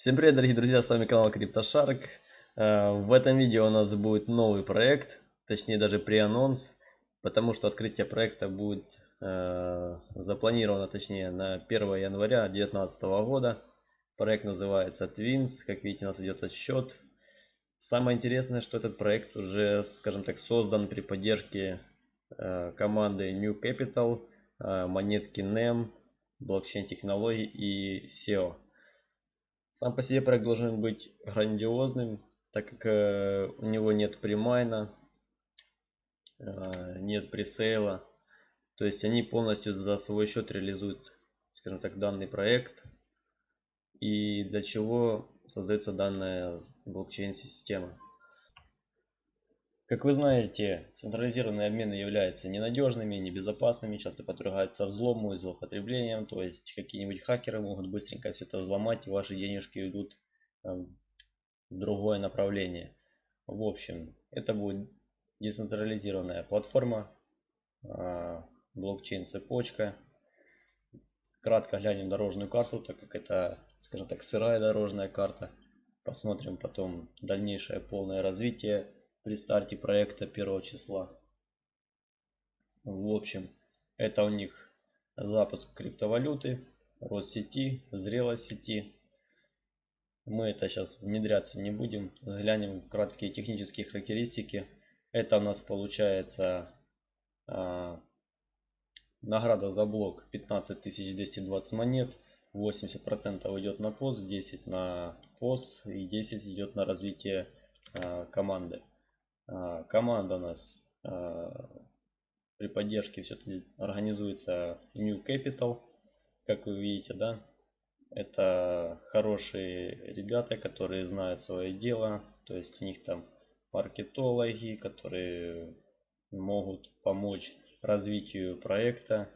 Всем привет, дорогие друзья, с вами канал CryptoShark. Э, В этом видео у нас будет новый проект, точнее даже pre-анонс, потому что открытие проекта будет э, запланировано, точнее, на 1 января 2019 года. Проект называется Twins, как видите, у нас идет отсчет. Самое интересное, что этот проект уже, скажем так, создан при поддержке э, команды New Capital, монетки NEM, блокчейн технологий и SEO. Сам по себе проект должен быть грандиозным, так как э, у него нет примайна, э, нет пресейла. То есть они полностью за свой счет реализуют, скажем так, данный проект. И для чего создается данная блокчейн-система. Как вы знаете, централизированные обмены являются ненадежными, небезопасными, часто подвергаются взлому и злоупотреблениям, то есть какие-нибудь хакеры могут быстренько все это взломать и ваши денежки идут в другое направление. В общем, это будет децентрализированная платформа, а, блокчейн цепочка. Кратко глянем дорожную карту, так как это, скажем так, сырая дорожная карта. Посмотрим потом дальнейшее полное развитие при старте проекта первого числа. В общем, это у них запуск криптовалюты, рост сети, зрелость сети. Мы это сейчас внедряться не будем. Взглянем краткие технические характеристики. Это у нас получается а, награда за блок 15220 монет. 80% идет на пост, 10 на пост и 10 идет на развитие а, команды. А, команда у нас а, при поддержке все-таки организуется New Capital. Как вы видите, да, это хорошие ребята, которые знают свое дело. То есть у них там маркетологи, которые могут помочь развитию проекта.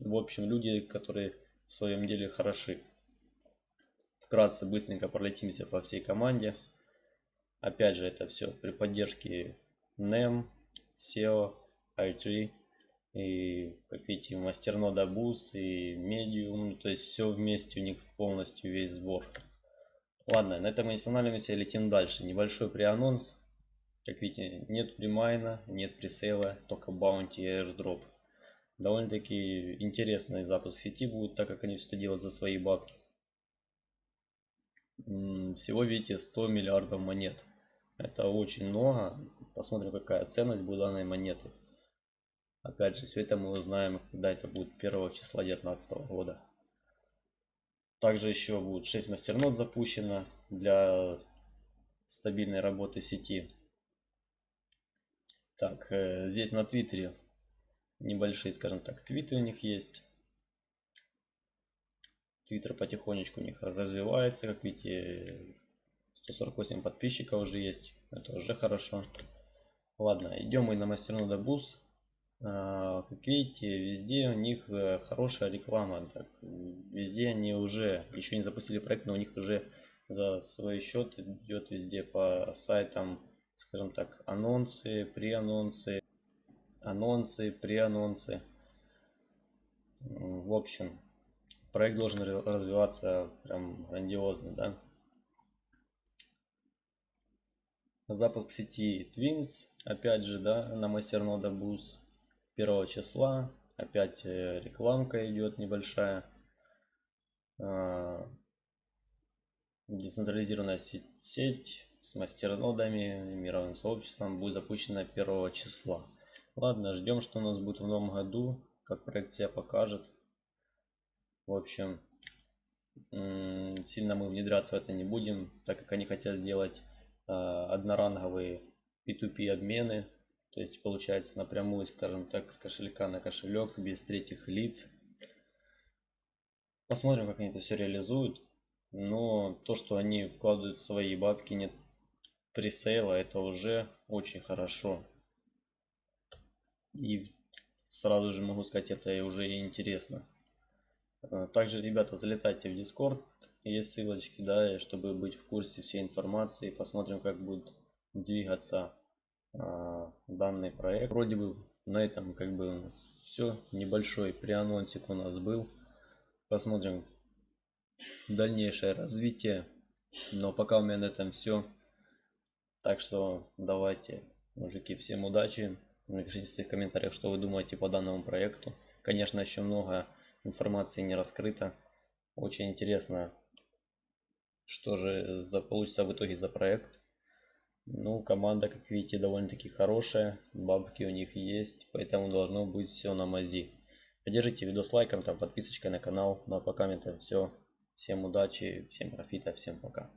В общем, люди, которые в своем деле хороши. Вкратце быстренько пролетимся по всей команде. Опять же, это все при поддержке NEM, SEO, i3 и, как видите, мастернода Boost и Medium. То есть все вместе у них полностью весь сбор. Ладно, на этом мы не останавливаемся, летим дальше. Небольшой преанонс. Как видите, нет примайна, нет пресейла, только баунти и airdrop. Довольно-таки интересный запуск сети будет, так как они все это делают за свои бабки. Всего видите 100 миллиардов монет. Это очень много. Посмотрим, какая ценность будет данной монеты. Опять же, все это мы узнаем, когда это будет 1 числа 2019 года. Также еще будет 6 мастернод запущено для стабильной работы сети. Так, э, здесь на Твиттере небольшие, скажем так, твиты у них есть. Твиттер потихонечку у них развивается, как видите, 148 подписчиков уже есть. Это уже хорошо. Ладно, идем мы на мастернода Bus. А, как видите, везде у них э, хорошая реклама. Так, везде они уже, еще не запустили проект, но у них уже за свой счет идет везде по сайтам, скажем так, анонсы, преанонсы, анонсы, преанонсы. В общем, проект должен развиваться прям грандиозно, да. Запуск сети Twins, опять же, да, на мастернода Boost 1 числа. Опять э, рекламка идет небольшая. А, децентрализированная сеть, с мастернодами, мировым сообществом будет запущена 1 числа. Ладно, ждем, что у нас будет в новом году, как проект себя покажет. В общем, сильно мы внедряться в это не будем, так как они хотят сделать одноранговые P2P обмены. То есть получается напрямую, скажем так, с кошелька на кошелек без третьих лиц. Посмотрим, как они это все реализуют. Но то, что они вкладывают свои бабки, нет пресейла, это уже очень хорошо. И сразу же могу сказать, это уже интересно. Э, также, ребята, залетайте в Discord, есть ссылочки, да, чтобы быть в курсе всей информации. Посмотрим, как будет двигаться а, данный проект. Вроде бы на этом как бы у нас все. Небольшой преанонсик у нас был. Посмотрим, дальнейшее развитие. Но пока у меня на этом все. Так что давайте, мужики, всем удачи. Напишите в своих комментариях, что вы думаете по данному проекту. Конечно, еще много информации не раскрыто. Очень интересно, что же за, получится в итоге за проект. Ну, команда, как видите, довольно-таки хорошая. Бабки у них есть, поэтому должно быть все на мази. Поддержите видос лайком, там, подписочкой на канал. Ну а пока это все. Всем удачи, всем профита, всем пока.